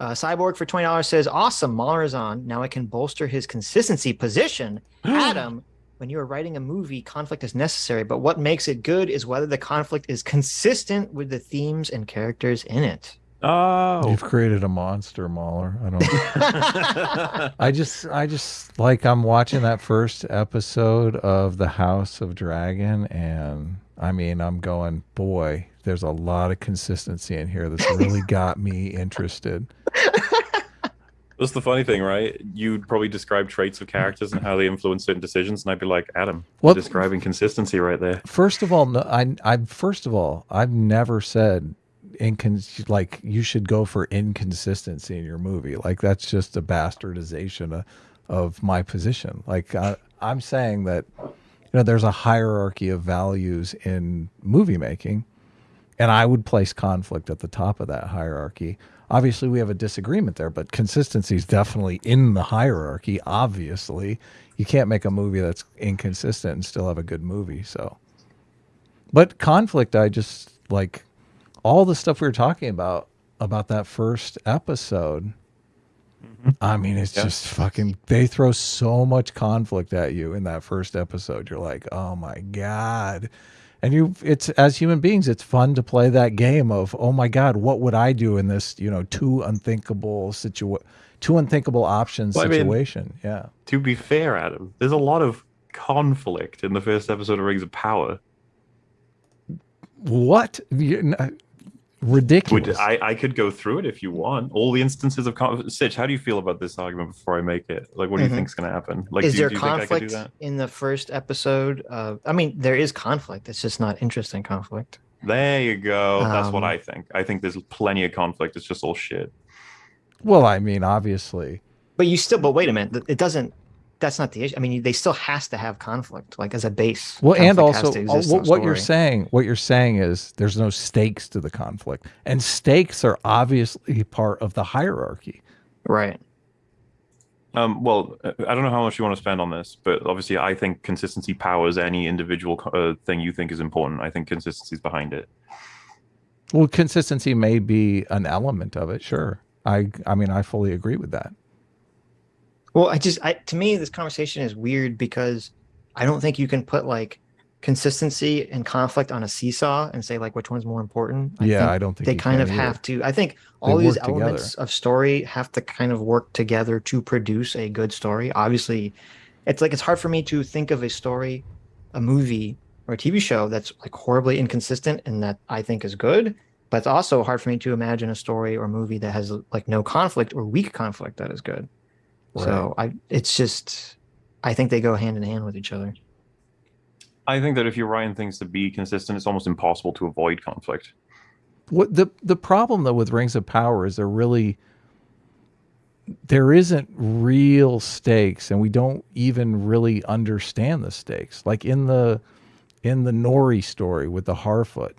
Uh, Cyborg for twenty dollars says, "Awesome, Mauler is on. Now I can bolster his consistency position." Adam, when you are writing a movie, conflict is necessary, but what makes it good is whether the conflict is consistent with the themes and characters in it. Oh, You've created a monster, Mauler. I don't. I just, I just like I'm watching that first episode of the House of Dragon, and I mean, I'm going, boy, there's a lot of consistency in here that's really got me interested. That's the funny thing, right? You'd probably describe traits of characters and how they influence certain decisions, and I'd be like, Adam, Well- you're describing consistency right there. First of all, no, I, I, first of all, I've never said incon like you should go for inconsistency in your movie. Like that's just a bastardization of, of my position. Like I, I'm saying that you know there's a hierarchy of values in movie making, and I would place conflict at the top of that hierarchy. Obviously, we have a disagreement there, but consistency is definitely in the hierarchy. Obviously, you can't make a movie that's inconsistent and still have a good movie. So, but conflict, I just like all the stuff we were talking about about that first episode. Mm-hmm. I mean, it's Yeah. just fucking. They throw so much conflict at you in that first episode. You're like, oh my god, and you. It's as human beings, it's fun to play that game of, oh my god, what would I do in this? You know, two unthinkable situa, two unthinkable options Well, I mean- situation. yeah. To be fair, Adam, there's a lot of conflict in the first episode of Rings of Power. What? You- Ridiculous. Would I, I could go through it if you want. All the instances of conflict. Sitch, how do you feel about this argument before I make it? Like, what do you Mhm. is going to happen? Like, is do, there do you think I could do conflict that? in the first episode? Uh, I mean, there is conflict. It's just not interesting conflict. There you go. That's what Um, I think. I think there's plenty of conflict. It's just all shit. well, I mean, obviously. But you still, but wait a minute, it doesn't. That's not the issue. I mean, they still has to have conflict, like as a base. Well, and Conflict has also to uh, exist in what, what you're saying, what you're saying is there's no stakes to the conflict, and stakes are obviously part of the hierarchy. right? Um, well, uh, I don't know how much you want to spend on this, but obviously, I think consistency powers any individual uh, thing you think is important. I think consistency is behind it. Well, consistency may be an element of it. Sure, I, I mean, I fully agree with that. Well, I just, I to me, this conversation is weird because I don't think you can put like consistency and conflict on a seesaw and say like which one's more important. I yeah, think I don't think they kind of either. have to. I think all these work together. elements of story have to kind of work together to produce a good story. Obviously, it's like it's hard for me to think of a story, a movie, or a TV show that's like horribly inconsistent and that I think is good. But it's also hard for me to imagine a story or movie that has like no conflict or weak conflict that is good. So I, it's just, I think they go hand in hand with each other. I think that if you're writing things to be consistent, it's almost impossible to avoid conflict. What the the problem though with Rings of Power is there really there isn't real stakes, and we don't even really understand the stakes. Like in the in the Nori story with the Harfoot,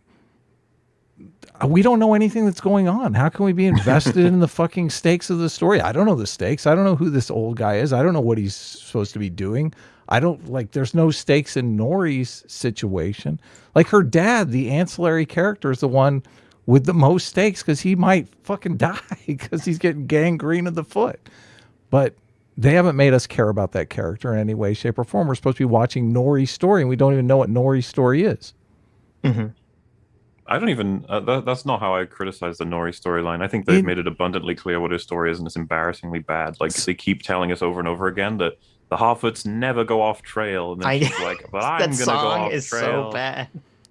we don't know anything that's going on. How can we be invested in the fucking stakes of the story? I don't know the stakes. I don't know who this old guy is. I don't know what he's supposed to be doing. I don't like there's no stakes in Nori's situation. Like her dad, the ancillary character, is the one with the most stakes because he might fucking die because he's getting gangrene of the foot. But they haven't made us care about that character in any way, shape, or form. We're supposed to be watching Nori's story and we don't even know what Nori's story is. hmm I don't even. Uh, that, that's not how I criticize the Nori storyline. I think they've In- made it abundantly clear what his story is, and it's embarrassingly bad. Like they keep telling us over and over again that the Harfoots never go off trail, and then I- she's like, "But I'm gonna go song off is trail." so bad.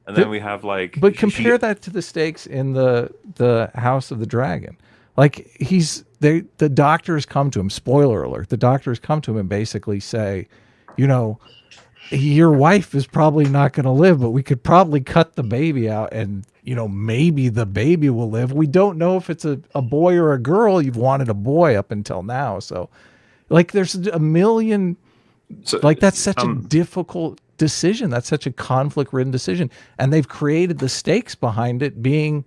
And then we have like, But she- compare she- that to the stakes in the the House of the Dragon. Like he's they the doctors come to him. Spoiler alert: the doctors come to him and basically say, you know, your wife is probably not going to live, but we could probably cut the baby out, and you know maybe the baby will live. We don't know if it's a, a boy or a girl. You've wanted a boy up until now, so like there's a million so- like that's such um, a difficult decision that's such a conflict ridden decision and they've created the stakes behind it being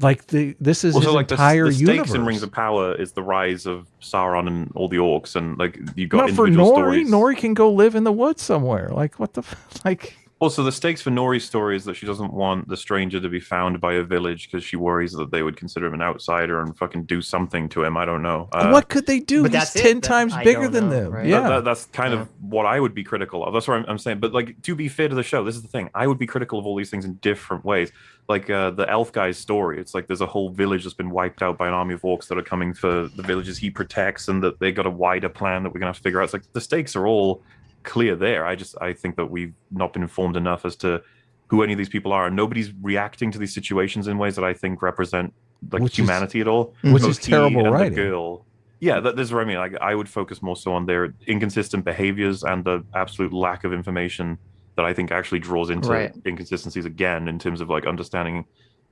like the this is Well, his so like the, entire the stakes universe in Rings of Power is the rise of Sauron and all the orcs, and like you got not for Nori stories. Nori can go live in the woods somewhere like what the like Also, the stakes for Nori's story is that she doesn't want the stranger to be found by a village because she worries that they would consider him an outsider and fucking do something to him. I don't know. Uh, what could they do? but He's that's ten that times I bigger than know, them. right? that- Yeah. that- that's kind Yeah. of what I would be critical of. That's what I'm, I'm saying. But like to be fair to the show, this is the thing. I would be critical of all these things in different ways. Like uh, the elf guy's story. It's like there's a whole village that's been wiped out by an army of orcs that are coming for the villages he protects, and that they got a wider plan that we're gonna have to figure out. It's like the stakes are all clear there. I just I think that we've not been informed enough as to who any of these people are, and nobody's reacting to these situations in ways that I think represent like Which is- humanity at all. Mm-hmm. which Both is terrible he and writing. Girl. Yeah, that, this is what I mean. Like, I would focus more so on their inconsistent behaviors and the absolute lack of information that I think actually draws into Right. inconsistencies again in terms of like understanding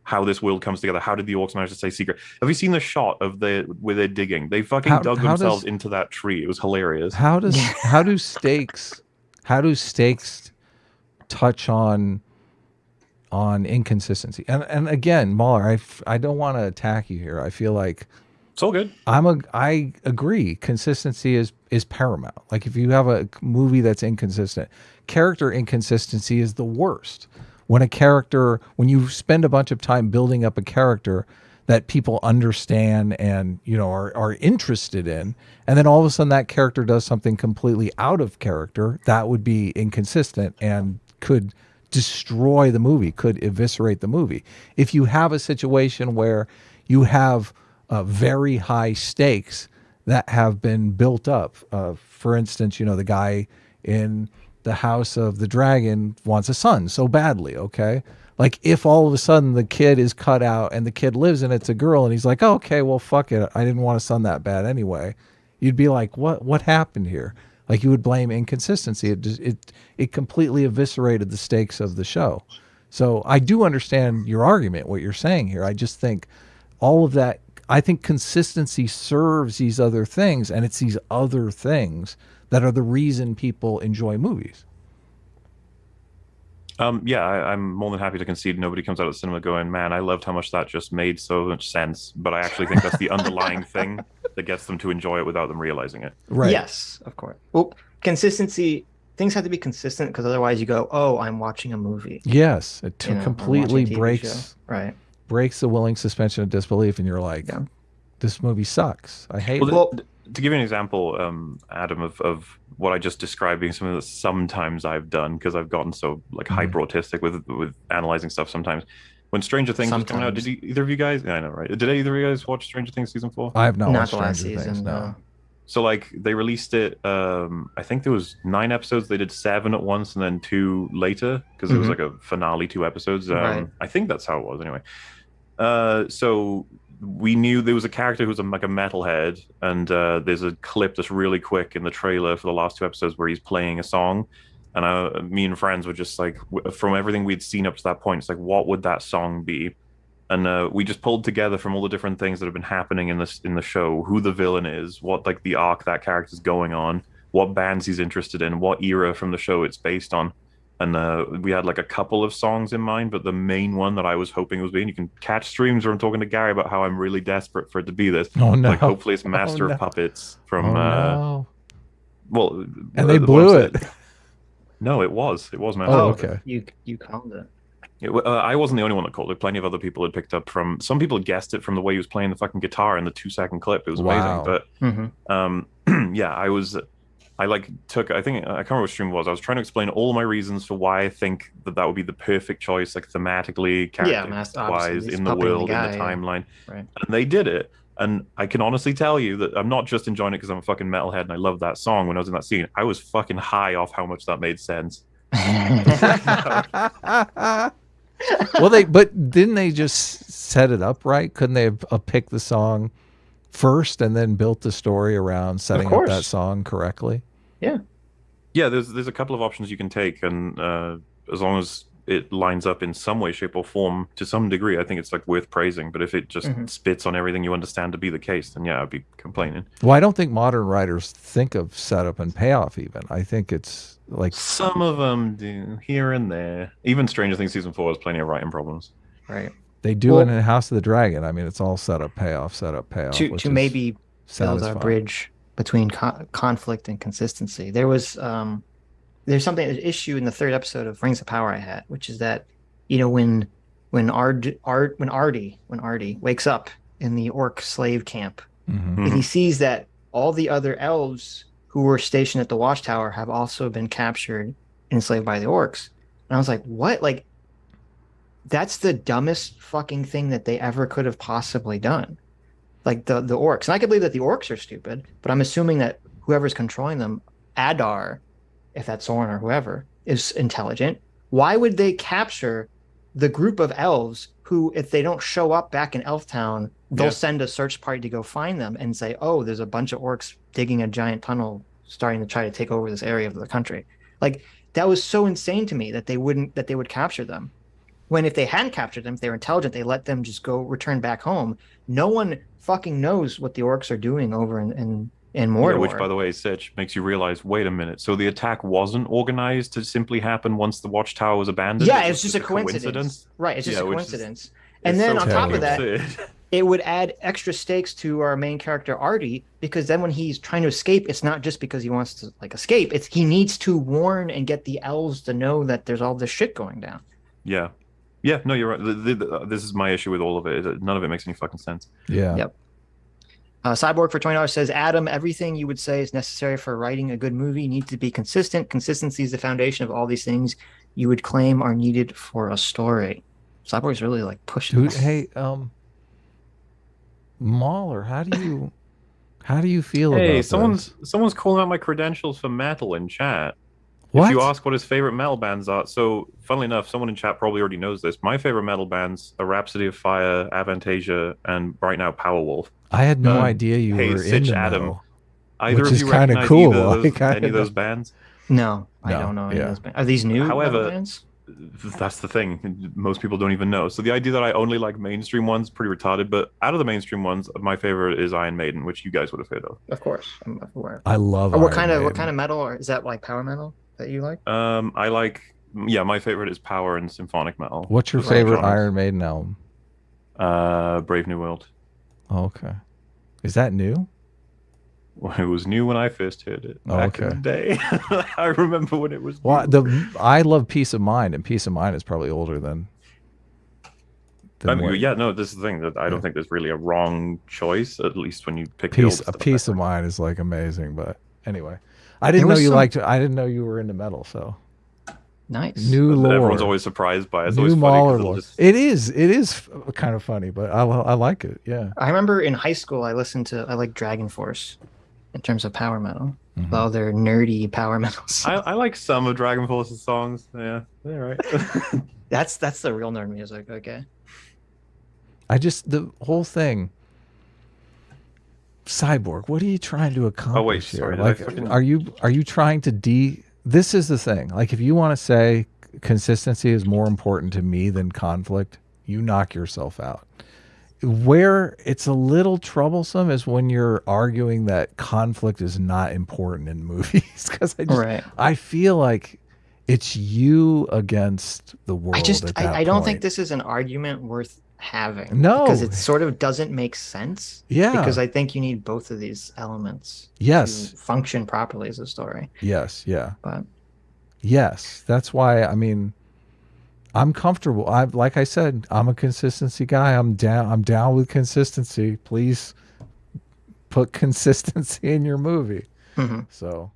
how this world comes together. How did the orcs manage to stay secret? Have you seen the shot of the where they're digging? They fucking How- dug how themselves does- into that tree. It was hilarious. How does how do stakes how do stakes touch on on inconsistency? And and again, Mauler, I don't want to attack you here. I feel like It's all good. I'm a I agree. Consistency is is paramount. Like if you have a movie that's inconsistent, character inconsistency is the worst. When a character, when you spend a bunch of time building up a character that people understand and you know are are interested in, and then all of a sudden that character does something completely out of character, that would be inconsistent and could destroy the movie, could eviscerate the movie. If you have a situation where you have uh, very high stakes that have been built up. Uh, for instance, you know, the guy in the House of the Dragon wants a son so badly, okay? Like, if all of a sudden the kid is cut out and the kid lives and it's a girl and he's like, oh, okay, well, fuck it. I didn't want a son that bad anyway. You'd be like, what, what happened here? Like, you would blame inconsistency. It, just, it, it completely eviscerated the stakes of the show. So I do understand your argument, what you're saying here. I just think all of that, I think consistency serves these other things, and it's these other things that are the reason people enjoy movies. Um, yeah, I, I'm more than happy to concede. Nobody comes out of the cinema going, "Man, I loved how much that just made so much sense." But I actually think that's the underlying thing that gets them to enjoy it without them realizing it. Right. Yes, of course. Well, consistency. Things have to be consistent because otherwise you go, "Oh, I'm watching a movie." Yes. It t- you know, completely watching a TV breaks show. Right. breaks the willing suspension of disbelief, and you're like, Yeah. this movie sucks. I hate Well, it. Well- th- to give you an example, um, Adam, of, of what I just described being something that sometimes I've done because I've gotten so like Mhm. hyper autistic with with analyzing stuff. Sometimes when Stranger Things was coming out, did you, either of you guys? Yeah, I know, right? Did either of you guys watch Stranger Things season four? I have not, Not watched the last Stranger season. Things. No. no. So like they released it. Um, I think there was nine episodes. They did seven at once and then two later because it was Mhm. like a finale, two episodes. Um, Right. I think that's how it was anyway. Uh, so we knew there was a character who was a, like a metalhead, and uh, there's a clip that's really quick in the trailer for the last two episodes where he's playing a song. And uh, me and friends were just like, from everything we'd seen up to that point, it's like, what would that song be? and uh, we just pulled together from all the different things that have been happening in this in the show who the villain is what like the arc that character's going on what bands he's interested in what era from the show it's based on and uh, we had like a couple of songs in mind but the main one that i was hoping was being you can catch streams where i'm talking to gary about how i'm really desperate for it to be this Oh no. like hopefully it's master no. of puppets from oh, uh no. well And uh, they what blew I'm it. saying- no it was it was master Oh, of Puppets. okay. You you called it. Yeah, uh, I wasn't the only one that called it. Plenty of other people had picked up from. Some people had guessed it from the way he was playing the fucking guitar in the two second clip. It was Wow. amazing. But um, yeah, I was. I like took. I think I can't remember what stream it was. I was trying to explain all my reasons for why I think that that would be the perfect choice, like thematically, character Master- obviously, wise, in the puppet in the world, guy, in the yeah. timeline. Right. And they did it. And I can honestly tell you that I'm not just enjoying it because I'm a fucking metalhead and I love that song. When I was in that scene, I was fucking high off how much that made sense. well, they but didn't they just set it up right? Couldn't they have uh, picked the song first and then built the story around setting up that song correctly? yeah Yeah, there's there's a couple of options you can take and uh as long as it lines up in some way shape or form to some degree i think it's like worth praising but if it just Mhm. spits on everything you understand to be the case then yeah i'd be complaining Well, I don't think modern writers think of setup and payoff. Even I think it's like some of them do here and there even stranger things season four has plenty of writing problems right. They do Well- it in the House of the Dragon. I mean, it's all setup, payoff, setup, payoff. To which to maybe build a bridge between co- conflict and consistency. There was um, there's something an issue in the third episode of Rings of Power I had, which is that you know when when Ard Ard when Artie when Artie wakes up in the orc slave camp Mhm. and he sees that all the other elves who were stationed at the watchtower have also been captured and enslaved by the orcs. And I was like, what? Like that's the dumbest fucking thing that they ever could have possibly done. Like the the orcs. And I can believe that the orcs are stupid, but I'm assuming that whoever's controlling them, Adar, if that's Sauron or whoever, is intelligent. Why would they capture the group of elves who, if they don't show up back in Elftown, they'll Yeah. send a search party to go find them and say, "Oh, there's a bunch of orcs digging a giant tunnel, starting to try to take over this area of the country." Like that was so insane to me that they wouldn't that they would capture them. When if they hadn't captured them, if they were intelligent, they let them just go return back home. No one fucking knows what the orcs are doing over in in, in Mordor. Yeah, which, by the way, Sitch makes you realize. Wait a minute. So the attack wasn't organized to simply happen once the watchtower was abandoned. yeah, It it's was just a coincidence. Right, it's just Yeah, a which is- coincidence. And then so on top of that, it would add extra stakes to our main character Artie because then when he's trying to escape, it's not just because he wants to like escape. It's he needs to warn and get the elves to know that there's all this shit going down. yeah, yeah. No, you're right. The- the- the- this is my issue with all of it. is that None of it makes any fucking sense. Yeah. Yep. Uh, Cyborg for twenty dollars says, "Adam, everything you would say is necessary for writing a good movie needs to be consistent. Consistency is the foundation of all these things you would claim are needed for a story." Cyborg's really like pushing. Dude, this. hey, um, Mauler, how do you, how do you feel Hey, about someone's this? someone's calling out my credentials for metal in chat. What? If you ask what his favorite metal bands are, so funnily enough, someone in chat probably already knows this. My favorite metal bands are Rhapsody of Fire, Avantasia, and right now Powerwolf. I had no um, idea you hey, were Sitch into Adam. metal. Either Which of is you kinda cool, either of those, like, I any of those bands? no, I No, don't know. Any yeah. of those bands. Are these new? metal However, bands? That's the thing. Most people don't even know. So the idea that I only like mainstream ones pretty retarded. But out of the mainstream ones, my favorite is Iron Maiden, which you guys would have heard of. of course, I'm aware. I love. Or what Iron kind of what kind of metal? Or is that like power metal that you like? Um, I like. Yeah, my favorite is power and symphonic metal. What's your Those favorite genres. Iron Maiden album? Uh, Brave New World. Oh, okay. Is that new? Well, it was new when I first heard it Oh, back in okay. the day. I remember when it was. Well, new. the I love Piece of Mind, and Piece of Mind is probably older than. than I mean, what- yeah, no, this is the thing that I don't Yeah. think there's really a wrong choice. At least when you pick the Piece a stuff Piece back of then. Mind is like amazing, but anyway, I didn't know you some- liked. I didn't know you were into metal, so Nice. new lore. Everyone's always surprised by it. It's new always funny 'cause Mauler it'll lore. just- It is. It is kind of funny, but I I like it. Yeah. I remember in high school I listened to I like DragonForce in terms of power metal. Mhm. All their nerdy power metals. I, I like some of DragonForce's songs. Yeah, they're right. that's that's the real nerd music. Okay. I just the whole thing. Cyborg, what are you trying to accomplish oh, here? Oh, sorry, did I Like, fucking- are you are you trying to de? This is the thing. Like, if you want to say consistency is more important to me than conflict, you knock yourself out. Where it's a little troublesome is when you're arguing that conflict is not important in movies, because I just Right. I feel like it's you against the world. I just at that I, I don't think this is an argument worth having. No. Because it sort of doesn't make sense. Yeah. Because I think you need both of these elements Yes. to function properly as a story. Yes. Yeah. But Yes, that's why. I mean, I'm comfortable. I like I said, I'm a consistency guy. I'm down. I'm down with consistency. Please put consistency in your movie. mhm. So